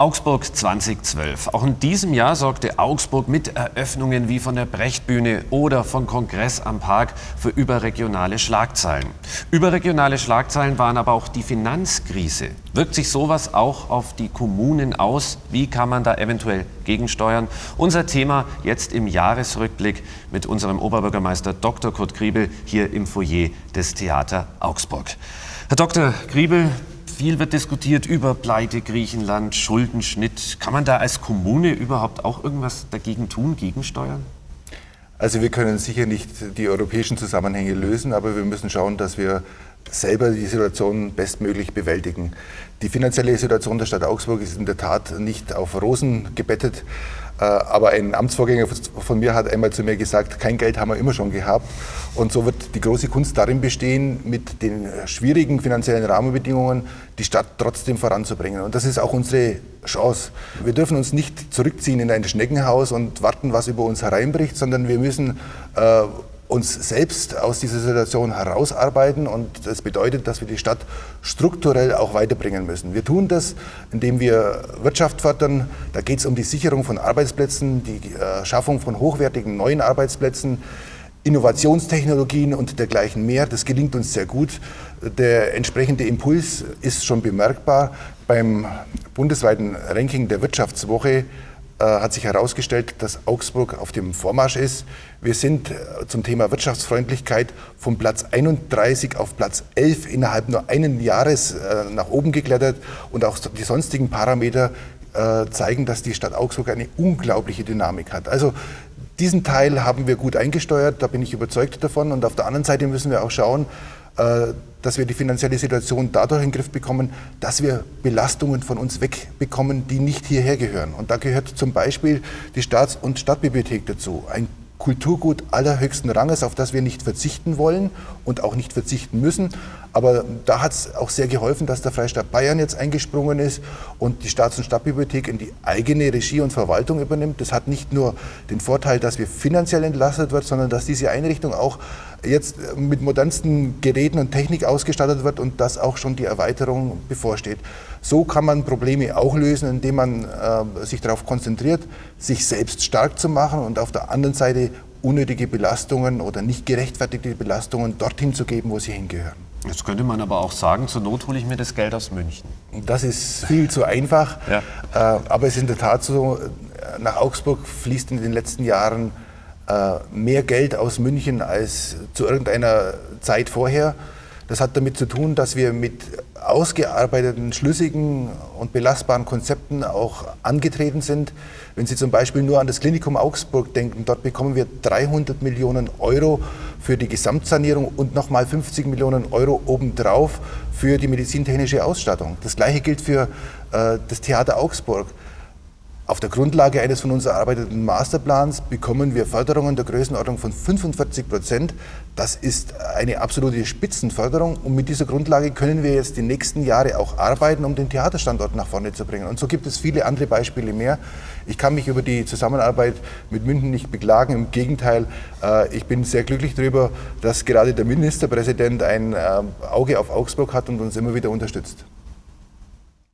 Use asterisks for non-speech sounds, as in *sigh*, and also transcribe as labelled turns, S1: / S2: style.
S1: Augsburg 2012. Auch in diesem Jahr sorgte Augsburg mit Eröffnungen wie von der Brechtbühne oder von Kongress am Park für überregionale Schlagzeilen. Überregionale Schlagzeilen waren aber auch die Finanzkrise. Wirkt sich sowas auch auf die Kommunen aus? Wie kann man da eventuell gegensteuern? Unser Thema jetzt im Jahresrückblick mit unserem Oberbürgermeister Dr. Kurt Griebel hier im Foyer des Theater Augsburg. Herr Dr. Griebel, viel wird diskutiert über Pleite Griechenland, Schuldenschnitt. Kann man da als Kommune überhaupt auch irgendwas dagegen tun, gegensteuern?
S2: Also wir können sicher nicht die europäischen Zusammenhänge lösen, aber wir müssen schauen, dass wir selber die Situation bestmöglich bewältigen. Die finanzielle Situation der Stadt Augsburg ist in der Tat nicht auf Rosen gebettet. Äh, aber ein Amtsvorgänger von mir hat einmal zu mir gesagt, kein Geld haben wir immer schon gehabt. Und so wird die große Kunst darin bestehen, mit den schwierigen finanziellen Rahmenbedingungen die Stadt trotzdem voranzubringen. Und das ist auch unsere Chance. Wir dürfen uns nicht zurückziehen in ein Schneckenhaus und warten, was über uns hereinbricht, sondern wir müssen äh, uns selbst aus dieser Situation herausarbeiten und das bedeutet, dass wir die Stadt strukturell auch weiterbringen müssen. Wir tun das, indem wir Wirtschaft fördern. Da geht es um die Sicherung von Arbeitsplätzen, die äh, Schaffung von hochwertigen neuen Arbeitsplätzen, Innovationstechnologien und dergleichen mehr. Das gelingt uns sehr gut. Der entsprechende Impuls ist schon bemerkbar. Beim bundesweiten Ranking der Wirtschaftswoche hat sich herausgestellt, dass Augsburg auf dem Vormarsch ist. Wir sind äh, zum Thema Wirtschaftsfreundlichkeit von Platz 31 auf Platz 11 innerhalb nur einen Jahres äh, nach oben geklettert und auch die sonstigen Parameter zeigen, dass die Stadt Augsburg eine unglaubliche Dynamik hat. Also diesen Teil haben wir gut eingesteuert, da bin ich überzeugt davon. Und auf der anderen Seite müssen wir auch schauen, äh, dass wir die finanzielle Situation dadurch in den Griff bekommen, dass wir Belastungen von uns wegbekommen, die nicht hierher gehören. Und da gehört zum Beispiel die Staats- und Stadtbibliothek dazu. Ein Kulturgut allerhöchsten Ranges, auf das wir nicht verzichten wollen und auch nicht verzichten müssen. Aber da hat es auch sehr geholfen, dass der Freistaat Bayern jetzt eingesprungen ist und die Staats- und Stadtbibliothek in die eigene Regie und Verwaltung übernimmt. Das hat nicht nur den Vorteil, dass wir finanziell entlastet wird, sondern dass diese Einrichtung auch jetzt mit modernsten Geräten und Technik ausgestattet wird und dass auch schon die Erweiterung bevorsteht. So kann man Probleme auch lösen, indem man äh, sich darauf konzentriert, sich selbst stark zu machen und auf der anderen Seite unnötige Belastungen oder nicht gerechtfertigte Belastungen dorthin zu geben, wo sie hingehören.
S1: Jetzt könnte man aber auch sagen, zur Not hole ich mir das Geld aus München.
S2: Das ist viel zu einfach, *laughs* ja. äh, aber es ist in der Tat so, nach Augsburg fließt in den letzten Jahren äh, mehr Geld aus München als zu irgendeiner Zeit vorher. Das hat damit zu tun, dass wir mit ausgearbeiteten, schlüssigen und belastbaren Konzepten auch angetreten sind. Wenn Sie zum Beispiel nur an das Klinikum Augsburg denken, dort bekommen wir 300 Millionen Euro für die Gesamtsanierung und nochmal 50 Millionen Euro obendrauf für die medizintechnische Ausstattung. Das gleiche gilt für äh, das Theater Augsburg. Auf der Grundlage eines von uns erarbeiteten Masterplans bekommen wir Förderungen der Größenordnung von 45 Prozent. Das ist eine absolute Spitzenförderung und mit dieser Grundlage können wir jetzt die nächsten Jahre auch arbeiten, um den Theaterstandort nach vorne zu bringen. Und so gibt es viele andere Beispiele mehr. Ich kann mich über die Zusammenarbeit mit München nicht beklagen. Im Gegenteil, äh, ich bin sehr glücklich darüber, dass gerade der Ministerpräsident ein äh, Auge auf Augsburg hat und uns immer wieder unterstützt.